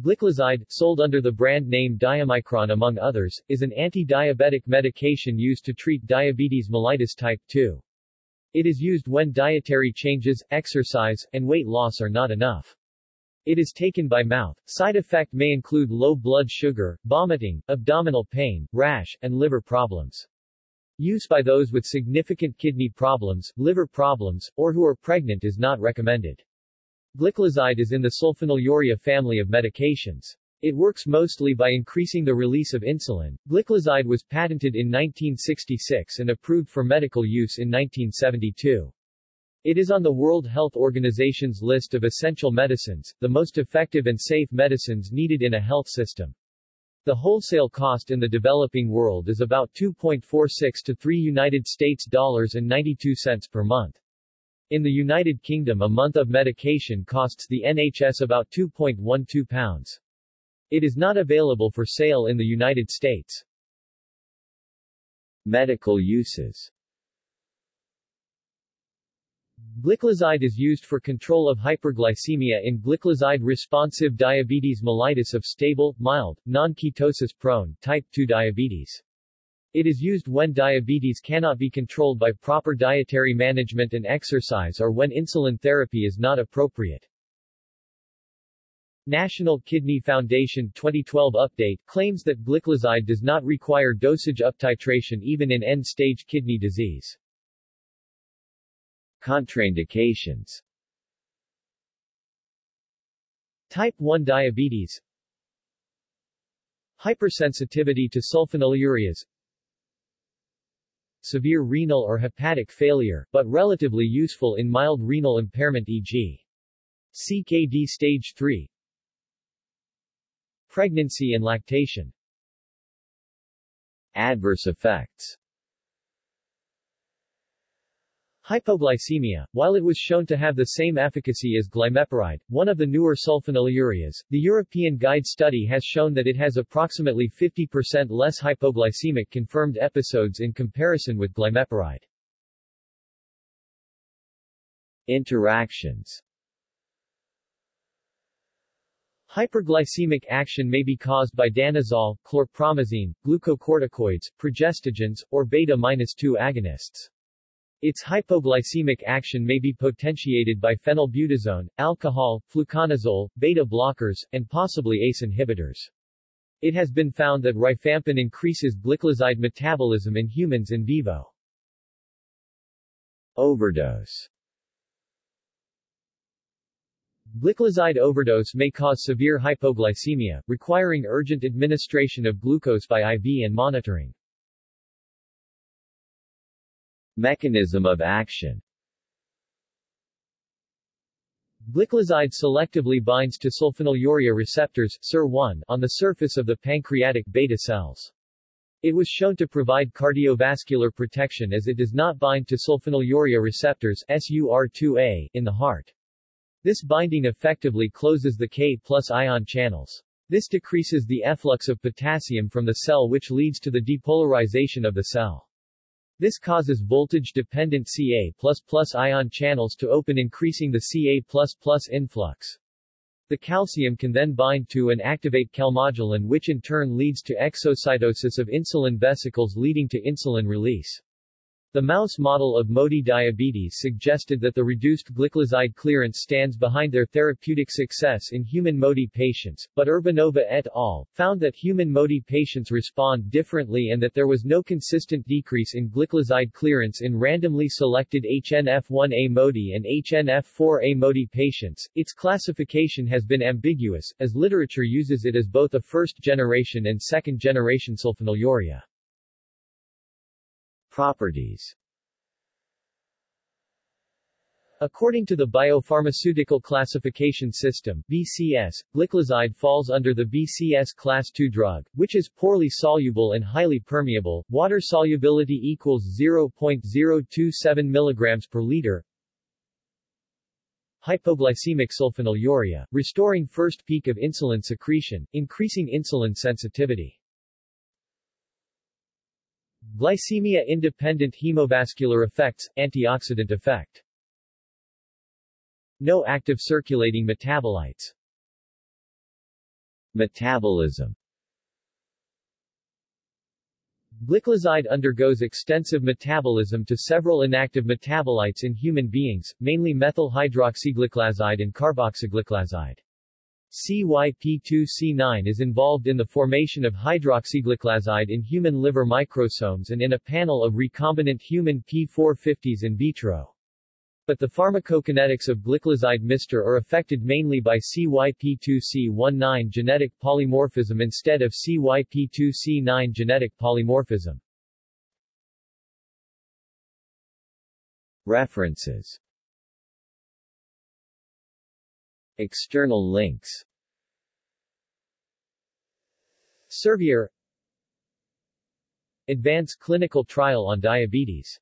Gliclazide, sold under the brand name Diamicron among others, is an anti-diabetic medication used to treat diabetes mellitus type 2. It is used when dietary changes, exercise, and weight loss are not enough. It is taken by mouth. Side effect may include low blood sugar, vomiting, abdominal pain, rash, and liver problems. Use by those with significant kidney problems, liver problems, or who are pregnant is not recommended. Gliclazide is in the sulfonylurea family of medications. It works mostly by increasing the release of insulin. Gliclazide was patented in 1966 and approved for medical use in 1972. It is on the World Health Organization's list of essential medicines, the most effective and safe medicines needed in a health system. The wholesale cost in the developing world is about 2.46 to 3 United States dollars and 92 cents per month. In the United Kingdom a month of medication costs the NHS about 2.12 pounds. It is not available for sale in the United States. Medical uses Gliclazide is used for control of hyperglycemia in gliclazide-responsive diabetes mellitus of stable, mild, non-ketosis-prone, type 2 diabetes. It is used when diabetes cannot be controlled by proper dietary management and exercise or when insulin therapy is not appropriate. National Kidney Foundation 2012 update claims that gliclazide does not require dosage uptitration even in end-stage kidney disease. Contraindications Type 1 diabetes Hypersensitivity to sulfonylureas Severe renal or hepatic failure, but relatively useful in mild renal impairment e.g. CKD stage 3 Pregnancy and lactation Adverse effects Hypoglycemia, while it was shown to have the same efficacy as glimepiride, one of the newer sulfonylureas, the European Guide study has shown that it has approximately 50% less hypoglycemic confirmed episodes in comparison with glimepiride. Interactions Hyperglycemic action may be caused by danazol, chlorpromazine, glucocorticoids, progestogens, or beta-2 agonists. Its hypoglycemic action may be potentiated by phenylbutazone, alcohol, fluconazole, beta blockers, and possibly ACE inhibitors. It has been found that rifampin increases gliclazide metabolism in humans in vivo. Overdose Gliclazide overdose may cause severe hypoglycemia, requiring urgent administration of glucose by IV and monitoring. Mechanism of action Gliclazide selectively binds to sulfonylurea receptors SUR1 on the surface of the pancreatic beta cells. It was shown to provide cardiovascular protection as it does not bind to sulfonylurea receptors SUR2A in the heart. This binding effectively closes the K plus ion channels. This decreases the efflux of potassium from the cell which leads to the depolarization of the cell. This causes voltage-dependent Ca++ ion channels to open increasing the Ca++ influx. The calcium can then bind to and activate calmodulin which in turn leads to exocytosis of insulin vesicles leading to insulin release. The mouse model of MODY diabetes suggested that the reduced gliclazide clearance stands behind their therapeutic success in human MODY patients, but Urbanova et al. found that human MODY patients respond differently and that there was no consistent decrease in gliclazide clearance in randomly selected HNF1A MODY and HNF4A MODY patients. Its classification has been ambiguous, as literature uses it as both a first-generation and second-generation sulfonylurea. Properties. According to the Biopharmaceutical Classification System BCS, gliclazide falls under the BCS Class II drug, which is poorly soluble and highly permeable, water solubility equals 0.027 mg per liter, Hypoglycemic sulfonylurea, restoring first peak of insulin secretion, increasing insulin sensitivity. Glycemia-independent hemovascular effects, antioxidant effect. No active circulating metabolites. Metabolism Gliclazide undergoes extensive metabolism to several inactive metabolites in human beings, mainly methyl hydroxygliclazide and carboxygliclazide. CYP2C9 is involved in the formation of hydroxygliclazide in human liver microsomes and in a panel of recombinant human P450s in vitro. But the pharmacokinetics of gliclazide mister are affected mainly by CYP2C19 genetic polymorphism instead of CYP2C9 genetic polymorphism. References External links. Servier. Advance clinical trial on diabetes